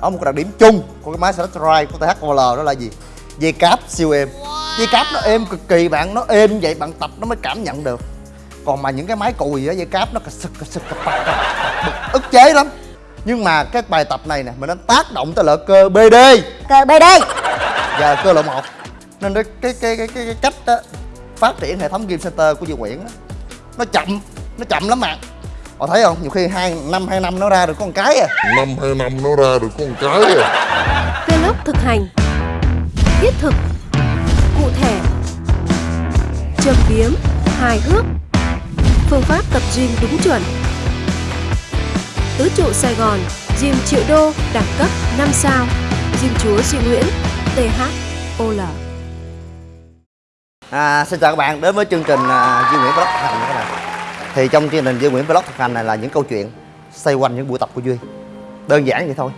ở một cái đặc điểm chung của cái máy Select Ride của THOL đó là gì? Dây cáp siêu êm. Dây cáp nó êm cực kỳ bạn nó êm vậy bạn tập nó mới cảm nhận được. Còn mà những cái máy cùi á dây cáp nó cà sực cà sực cà bạc, ức chế lắm. Nhưng mà cái bài tập này nè mình nó tác động tới lợi cơ BD Cơ BD và cơ lộ một. Nên cái cái cái cái, cái, cách đó, phát triển hệ thống game center của Duy Nguyễn á, nó chậm nó chậm lắm bạn họ thấy không? Nhiều khi hai năm hai năm nó ra được con cái à. Năm hai năm nó ra được con cái à. Vlog thực hành Thiết thực Cụ thể Châm biếm Hài hước Phương pháp tập gym đúng chuẩn. Tứ trụ Sài Gòn Gym triệu đô Đẳng cấp 5 sao Gym chúa Duy Nguyễn THOL À, xin chào các bạn đến với chương trình à, Duy Nguyễn Vlog. Thực hành các bạn thì trong chương trình Duy Nguyễn Vlog thực hành này là những câu chuyện xoay quanh những buổi tập của Duy. Đơn giản vậy thôi.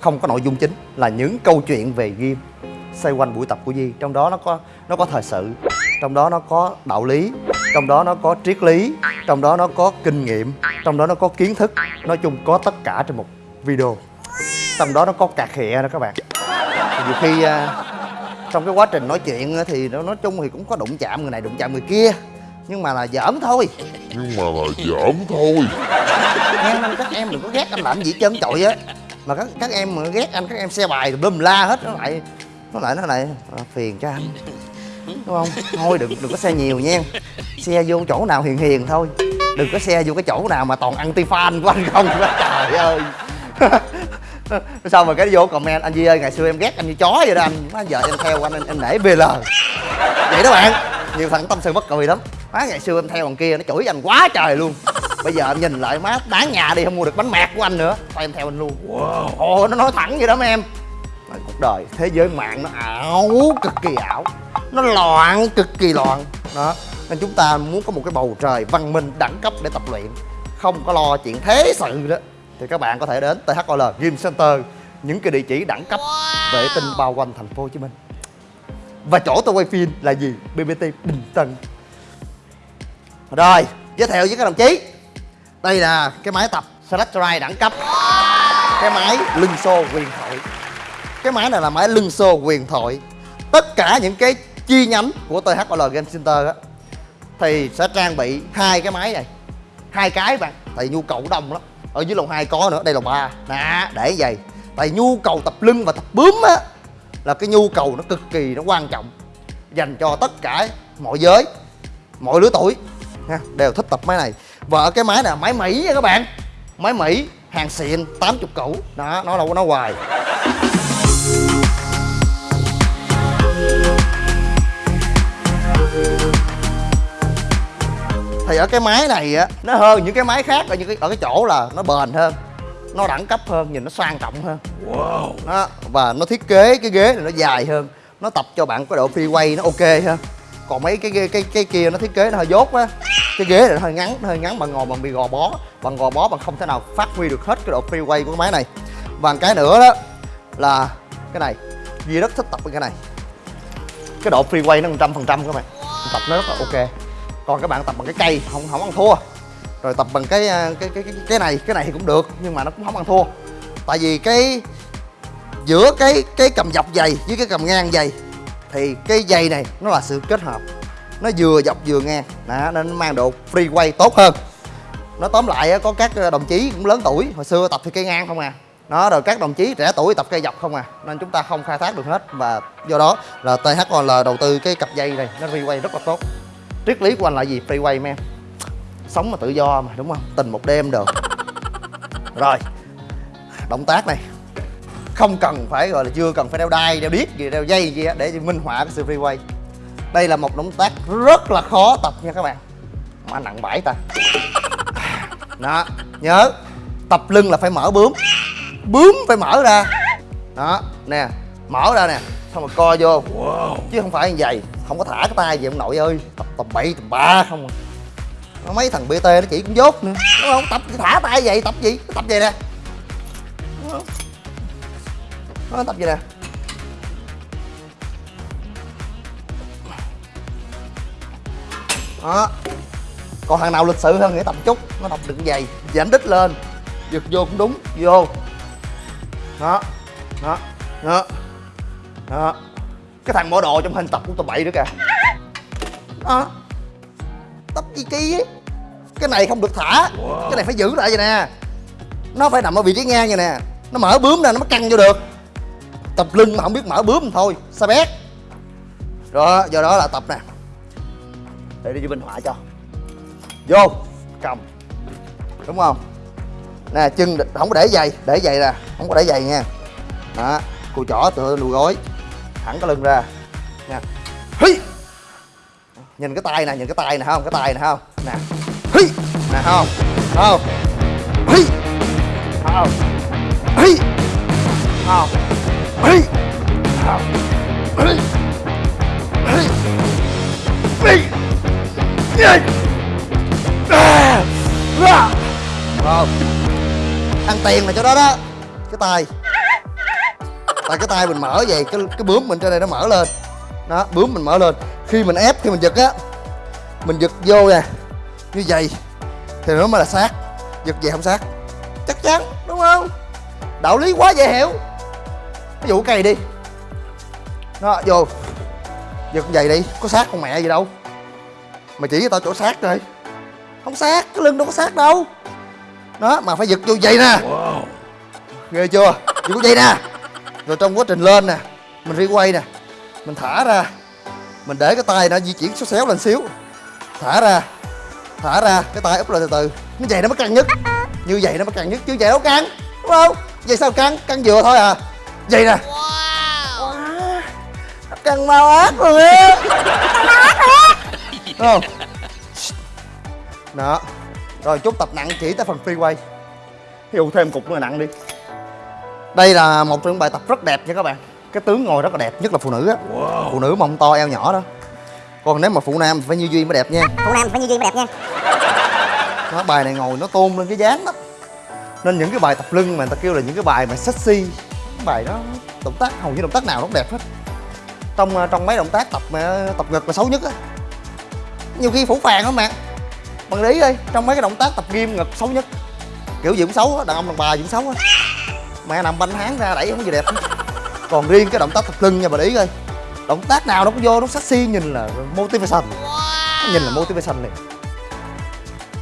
Không có nội dung chính, là những câu chuyện về game xoay quanh buổi tập của Duy. Trong đó nó có nó có thời sự, Trong đó nó có đạo lý, Trong đó nó có triết lý, Trong đó nó có kinh nghiệm, Trong đó nó có kiến thức. Nói chung có tất cả trong một video. Trong đó nó có cà khịa đó các bạn. Thì Nhiều khi à, trong cái quá trình nói chuyện thì nó, nói chung thì cũng có đụng chạm người này đụng chạm người kia nhưng mà là giỡn thôi. Nhưng mà là giỡn thôi. Em anh các em đừng có ghét anh làm gì trơn trọi á. Mà các các em mà ghét anh các em xe bài bùm la hết nó lại nó lại nó lại à, phiền cho anh. Đúng không? Thôi đừng đừng có xe nhiều nha. Xe vô chỗ nào hiền hiền thôi. Đừng có xe vô cái chỗ nào mà toàn anti fan của anh không. Trời ơi. Xong rồi cái vô comment anh Duy ơi ngày xưa em ghét anh như chó vậy đó anh. Giờ em theo anh em, em nể VL vậy đó bạn. Nhiều thằng tâm sự bất cười lắm má ngày xưa em theo thằng kia nó chửi anh quá trời luôn. Bây giờ em nhìn lại má đáng nhà đi không mua được bánh mẹt của anh nữa. Thôi em theo anh luôn. Wow. ồ nó nói thẳng vậy đó mấy em. Nói, cuộc đời thế giới mạng nó ảo cực kỳ ảo. Nó loạn cực kỳ loạn. Đó. Nên chúng ta muốn có một cái bầu trời văn minh đẳng cấp để tập luyện. Không có lo chuyện thế sự đó. Thì các bạn có thể đến THOL Gym Center những cái địa chỉ đẳng cấp vệ tinh bao quanh thành phố Hồ Chí Minh. Và chỗ tôi quay phim là gì? BBT Bình Tân rồi, giới thiệu với các đồng chí. Đây là cái máy tập Select đẳng cấp. Cái máy lưng xô quyền thoại. Cái máy này là máy lưng xô quyền thoại. Tất cả những cái chi nhánh của THOL Game Center á, thì sẽ trang bị hai cái máy này. Hai cái bạn, tại nhu cầu đông lắm. Ở dưới lầu 2 có nữa, đây là ba. Nè, để vậy. Tại nhu cầu tập lưng và tập bướm á, là cái nhu cầu nó cực kỳ nó quan trọng dành cho tất cả mọi giới, mọi lứa tuổi ha, đều thích tập máy này. Và ở cái máy này là máy mỹ nha các bạn. Máy mỹ hàng xịn 80 củ. Đó nó đâu có nói hoài. Thì ở cái máy này á nó hơn những cái máy khác ở những cái ở cái chỗ là nó bền hơn nó đẳng cấp hơn nhìn nó sang trọng hơn. Wow. Đó và nó thiết kế cái ghế này nó dài hơn nó tập cho bạn có độ free quay nó ok hơn còn mấy cái cái cái, cái kia nó thiết kế nó hơi dốt á cái ghế này nó hơi ngắn nó hơi ngắn bằng ngồi bằng bị gò bó. Bằng gò bó bằng không thể nào phát huy được hết cái độ free của cái máy này. Và cái nữa đó là cái này. Duy rất thích tập cái này. Cái độ free nó một trăm phần trăm các bạn. Tập nó rất là ok. Còn các bạn tập bằng cái cây không không ăn thua. Rồi tập bằng cái à, cái cái cái, cái này cái này thì cũng được nhưng mà nó cũng không ăn thua. Tại vì cái giữa cái cái cầm dọc dày với cái cầm ngang dày thì cái dây này nó là sự kết hợp. Nó vừa dọc vừa ngang đó, nên nó mang độ free quay tốt hơn. Nó tóm lại có các ờ, đồng chí cũng lớn tuổi. Hồi xưa tập thì cây ngang không à. Nó rồi các đồng chí trẻ tuổi tập cây dọc không à. Nên chúng ta không khai thác được hết. Và do đó là THOL đầu tư cái cặp dây này nó free quay rất là tốt. Triết lý của anh là gì? Free quay em sống mà tự do mà đúng không? Tình một đêm được rồi động tác này không cần phải gọi là chưa cần phải đeo đai đeo điếc gì đeo dây gì để minh họa cái sự free quay đây là một động tác rất là khó tập nha các bạn. Mà nặng bãi ta. Đó nhớ tập lưng là phải mở bướm. Bướm phải mở ra. Đó nè mở ra nè xong rồi co vô. Wow. chứ không phải như vậy không có thả cái tay gì ông nội ơi. Tập tầm bậy tầm ba không à. Nó mấy thằng bt nó chỉ cũng dốt nữa. Đúng không? Tập thả tay vậy tập gì? Tập vậy nè nó tập vậy nè? Đó. Còn thằng nào lịch sự hơn thì tập chút. Nó tập đựng dày giảm đít lên. Giật vô cũng đúng. Vô. Đó. Đó. Đó. Đó. Cái thằng bỏ đồ trong hình tập của tụi bậy nữa kìa. Đó. Tập gì kỳ ấy cái này không được thả. Cái này phải giữ lại vậy nè. Nó phải nằm ở vị trí ngang vậy nè. Nó mở bướm ra, nó mới căng vô được tập lưng mà không biết mở bướm thôi, sao bét rồi do đó là tập nè. Để đi cho minh họa cho. Vô, cầm. Đúng không? Nè, chân không có để giày để giày nè, không có để giày nha. Đó, cùi chỏ, tựa đùi gối. Thẳng cái lưng ra. Nha hí! Nhìn cái tay nè, nhìn cái tay nè, không? Cái tay nè, không? Nè. Hí! Nè, không? Không? Hí! Không? Hí! Không? Ah. Ah. không. Ăn tiền là chỗ đó đó. Cái tay. Tại cái tay mình mở vậy, cái cái bướm mình trên đây nó mở lên. Đó, bướm mình mở lên. Khi mình ép, khi mình giật á, mình giật vô nè, như vậy. Thì nó mới là sát giật về không sát chắc chắn, đúng không? Đạo lý quá dễ hiểu ví dụ cây đi. Nó vô. Giật vậy đi có sát con mẹ gì đâu. Mà chỉ cho tao chỗ sát rồi không sát cái lưng đâu có sát đâu. Đó mà phải giật vô vậy nè. Ghê chưa? Giật vô vậy nè. Rồi trong quá trình lên nè mình đi quay nè. Mình thả ra. Mình để cái tay nó di chuyển xéo xéo lên xíu. Thả ra. Thả ra cái tay úp lên từ từ. Như vậy nó mới căng nhất. Như vậy nó mới căng nhất chứ vậy đâu căng. Đúng không? Vậy sao căng? Căng vừa thôi à vậy nè. Wow. căng mau ác luôn á. Không? Đó. Rồi chút tập nặng chỉ tới phần free quay dụ thêm cục nữa nặng đi. Đây là một trong những bài tập rất đẹp nha các bạn. Cái tướng ngồi rất là đẹp nhất là phụ nữ á. Phụ nữ mông to eo nhỏ đó. Còn nếu mà phụ nam phải như duy mới đẹp nha. Phụ nam phải như duy mới đẹp nha. Đó, bài này ngồi nó tôn lên cái dáng lắm nên những cái bài tập lưng mà người ta kêu là những cái bài mà sexy bài đó. Động tác, hầu như động tác nào nó cũng đẹp hết. Trong ờ, trong mấy động tác tập ờ, tập ngực là xấu nhất á. Nhiều khi phủ phàng lắm bạn bạn lý đi, trong mấy cái động tác tập gym ngực xấu nhất. Kiểu gì cũng xấu á, đàn ông đàn bà gì cũng xấu á. Mẹ nằm banh háng ra đẩy không gì đẹp hết. còn riêng cái động tác tập lưng nha, bà lý ơi động tác nào nó cũng vô, nó sexy, nhìn là motivation. Nhìn là motivation liền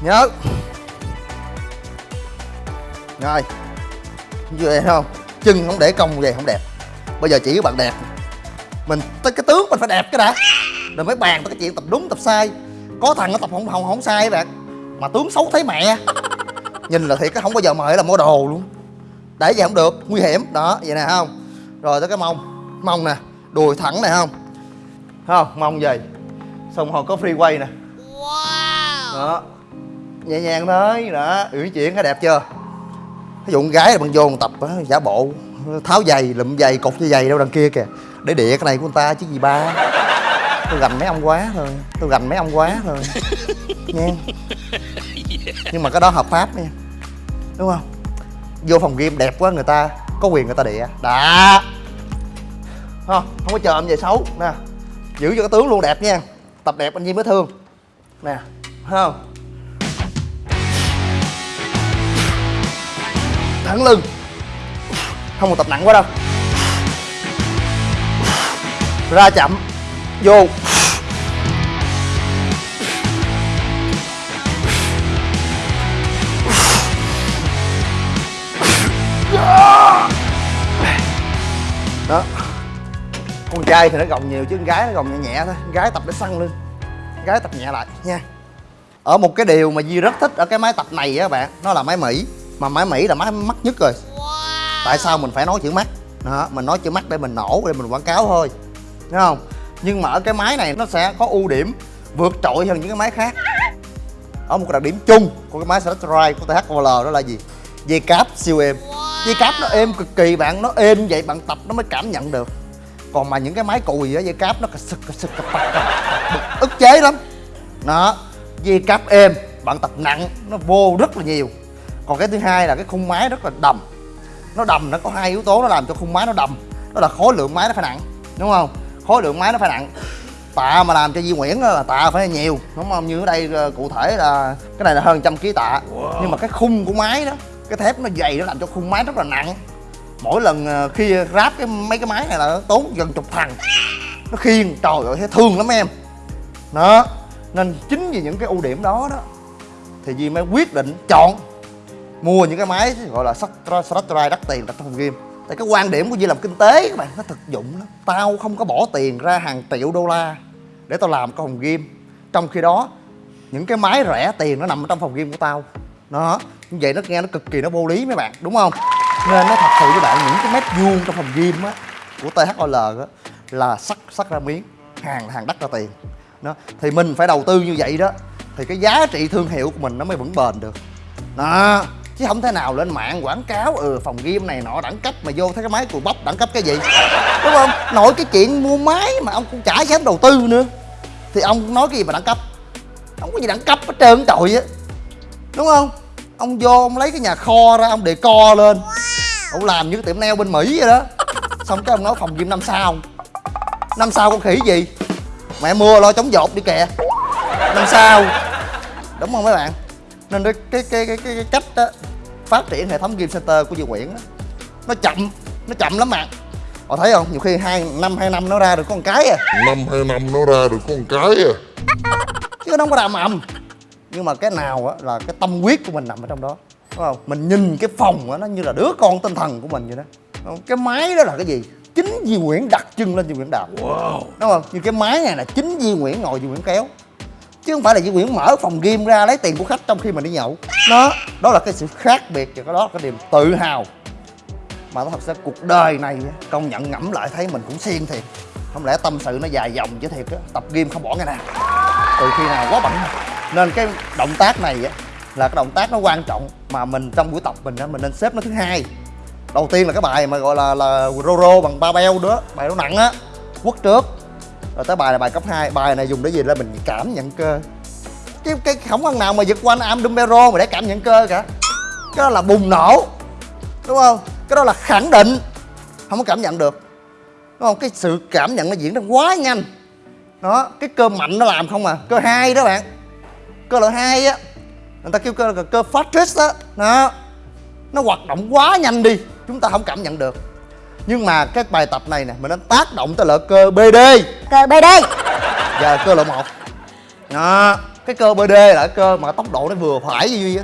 nhớ. Rồi. Như vậy không? Chân không để cong vậy không đẹp. Bây giờ chỉ các bạn đẹp. Mình tới cái tướng mình phải đẹp cái đã. Rồi mới bàn tới cái chuyện tập đúng tập sai. Có thằng nó tập không không không sai bạn. Mà tướng xấu thấy mẹ. Nhìn là thiệt cái không bao giờ mời là mua đồ luôn. Để vậy không được nguy hiểm. Đó vậy nè không? Rồi tới cái mông. Mông nè đùi thẳng này không? Không? Mông về xong rồi có free quay nè đó. Nhẹ nhàng thôi. Đó uyển chuyển cái đẹp chưa ví dụ con gái là bằng vô tập á, giả bộ tháo giày lụm giày cột dây giày đâu đằng kia kìa. Để địa cái này của người ta chứ gì ba. Tôi gành mấy ông quá thôi tôi gành mấy ông quá thôi. Nha. Nhưng mà cái đó hợp pháp nha. Đúng không? Vô phòng game đẹp quá người ta có quyền người ta địa. Đã không không có chờ em về xấu. Nè giữ cho cái tướng luôn đẹp nha. Tập đẹp anh Nhi mới thương. Nè không? Thẳng lưng. Không một tập nặng quá đâu. Ra chậm, vô. Đó. Con trai thì nó gồng nhiều chứ, con gái nó gồng nhẹ nhẹ thôi. Con gái tập để săn lưng, con gái tập nhẹ lại, nha. Ở một cái điều mà Di rất thích ở cái máy tập này á các bạn, nó là máy Mỹ mà máy Mỹ là máy mắc nhất rồi. Tại sao mình phải nói chữ mắt đó mình nói chữ mắt để mình nổ để mình quảng cáo thôi. Thấy không? Nhưng mà ở cái máy này nó sẽ có ưu điểm vượt trội hơn những cái máy khác. Ở một cái đặc điểm chung của cái máy Select Drive của THOL đó là gì? Dây cáp siêu êm. Dây cáp nó êm cực kỳ bạn nó êm vậy bạn tập nó mới cảm nhận được. Còn mà những cái máy cùi á dây cáp nó cà sực cà sực cà cà bực ức chế lắm. Đó dây cáp êm bạn tập nặng nó vô rất là nhiều còn cái thứ hai là cái khung máy rất là đầm. Nó đầm nó có hai yếu tố nó làm cho khung máy nó đầm. Đó là khối lượng máy nó phải nặng đúng không? Khối lượng máy nó phải nặng. Tạ mà làm cho Di Nguyễn á là tạ phải nhiều đúng không? Như ở đây ờ, cụ thể là cái này là hơn trăm ký tạ. Nhưng mà cái khung của máy đó cái thép nó dày nó làm cho khung máy rất là nặng. Mỗi lần ờ, khi ráp cái mấy cái máy này là nó tốn gần chục thằng. Nó khiêng trời ơi thấy thương lắm em. Đó nên chính vì những cái ưu điểm đó đó thì Duy mới quyết định chọn mua những cái máy gọi là Slot Drive đắt tiền đặt trong phòng game. Tại cái quan điểm của Duy làm kinh tế các bạn, nó thực dụng lắm. Tao không có bỏ tiền ra hàng triệu đô la để tao làm cái phòng game. Trong khi đó, những cái máy rẻ tiền nó nằm ở trong phòng game của tao. Đó như vậy nó nghe nó cực kỳ nó vô lý mấy bạn, đúng không? Nên nó thật sự với bạn những cái mét vuông trong phòng game á, của THOL á, là sắt sắt ra miếng, hàng hàng đắt ra tiền. Đó thì mình phải đầu tư như vậy đó, thì cái giá trị thương hiệu của mình nó mới vững bền được. Đó chứ không thể nào lên mạng quảng cáo ừ phòng game này nọ đẳng cấp mà vô thấy cái máy cùi bắp đẳng cấp cái gì. Đúng không? Nội cái chuyện mua máy mà ông cũng chả dám đầu tư nữa. Thì ông nói cái gì mà đẳng cấp? Không có gì đẳng cấp hết trơn trời á. Đúng không? Ông vô ông lấy cái nhà kho ra, ông để co lên. Ông làm như cái tiệm neo bên mỹ vậy đó. Xong cái ông nói phòng gym năm sao? Năm sao con khỉ gì? Mẹ mưa lo chống dột đi kìa. Năm sao? Đúng không mấy bạn? Nên cái cái cái cái, cái, cách đó phát triển hệ thống game center của Duy Nguyễn đó, nó chậm nó chậm lắm bạn họ thấy không? Nhiều khi hai năm hai năm nó ra được một cái à. Năm hai năm nó ra được con cái à. Chứ nó không có đàm ầm. Nhưng mà cái nào á là cái tâm huyết của mình nằm ở trong đó. Đúng không? Mình nhìn cái phòng á nó như là đứa con tinh thần của mình vậy đó. Không? cái máy đó là cái gì? Chính Duy Nguyễn đặt chân lên Duy Nguyễn đạp. Wow. đúng không? Như cái máy này là chính Duy Nguyễn ngồi Duy Nguyễn kéo chứ không phải là Duy Nguyễn mở phòng game ra lấy tiền của khách trong khi mình đi nhậu. Đó. Đó là cái sự khác biệt và cái đó là cái niềm tự hào mà nó thật sự cuộc đời này công nhận ngẫm lại thấy mình cũng xiên thiệt. Không lẽ tâm sự nó dài dòng chứ thiệt á tập game không bỏ ngày nào. Từ khi nào quá bận. Nên cái động tác này á là cái động tác nó quan trọng mà mình trong buổi tập mình á mình nên xếp nó thứ hai. Đầu tiên là cái bài mà gọi là là rô bằng ba beo đó bài nó nặng á quất trước rồi tới bài là bài cấp 2 bài này dùng để gì? Là mình cảm nhận cơ. Cái cái không ăn nào mà giật quanh am dumbero mà để cảm nhận cơ cả. Cái đó là bùng nổ, đúng không? Cái đó là khẳng định. Không có cảm nhận được. Đúng không? Cái sự cảm nhận nó diễn ra quá nhanh. Đó, cái cơ mạnh nó làm không à. Cơ hai đó bạn. Cơ loại hai á, người ta kêu cơ là cơ phát á. Đó. Nó hoạt động quá nhanh đi, chúng ta không cảm nhận được nhưng mà cái bài tập này nè mình nên tác động tới lợi cơ bd Cơ BD giờ cơ loại một. Đó cái cơ bd là cái cơ mà tốc độ nó vừa phải với duy á.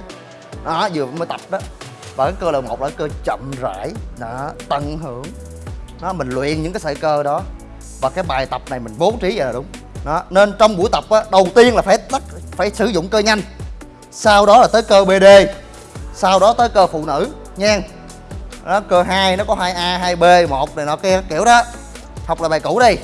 Đó vừa mới tập đó. Và cái cơ loại một là cái cơ chậm rãi đó tận hưởng. Đó mình luyện những cái sợi cơ đó. Và cái bài tập này mình bố trí vậy là đúng. Đó nên trong buổi tập á đầu tiên là phải tắt phải sử dụng cơ nhanh. Sau đó là tới cơ bd sau đó tới cơ phụ nữ nha đó, cơ 2 nó có 2A 2B một này nọ kia, kiểu đó. Học là bài cũ đi.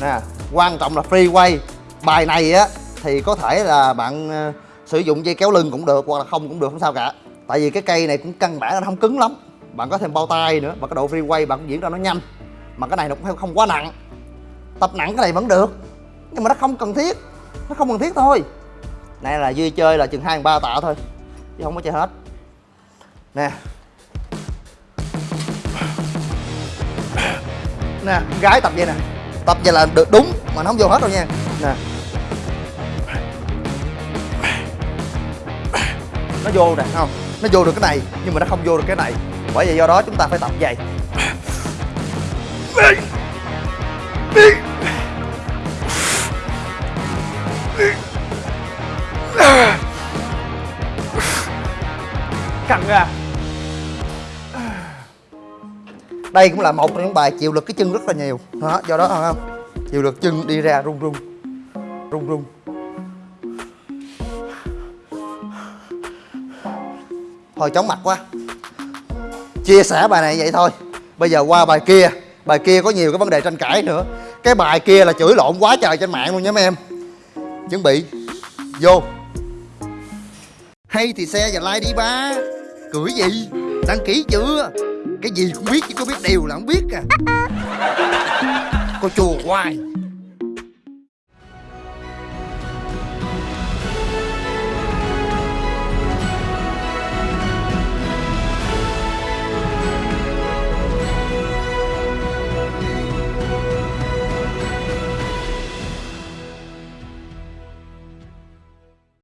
Nè, quan trọng là free quay bài này á, thì có thể là bạn ờ, sử dụng dây kéo lưng cũng được, hoặc là không cũng được, không sao cả. Tại vì cái cây này cũng căn bản là nó không cứng lắm. Bạn có thêm bao tay nữa và cái độ free quay bạn cũng diễn ra nó nhanh. Mà cái này nó cũng không quá nặng. Tập nặng cái này vẫn được, nhưng mà nó không cần thiết. Nó không cần thiết thôi. Này là duy chơi là chừng hai ba tạ thôi, chứ không có chơi hết nè. Nè, gái tập vậy nè. Tập vậy là được đúng, mà nó không vô hết đâu nha. Nè. Nó vô nè, không. Nó vô được cái này, nhưng mà nó không vô được cái này. Bởi vậy do đó chúng ta phải tập vậy. Căng ra đây cũng là một trong những bài chịu lực cái chân rất là nhiều. Đó, do đó không? Chịu lực chân đi ra rung rung rung rung thôi chóng mặt quá. Chia sẻ bài này vậy thôi. Bây giờ qua bài kia. Bài kia có nhiều cái vấn đề tranh cãi nữa. Cái bài kia là chửi lộn quá trời trên mạng luôn nha mấy em. Chuẩn bị. Vô. Hay thì xe và like đi ba. Cười gì? Đăng ký chưa? Cái gì cũng biết chứ có biết điều là không biết à. Cô chùa hoài.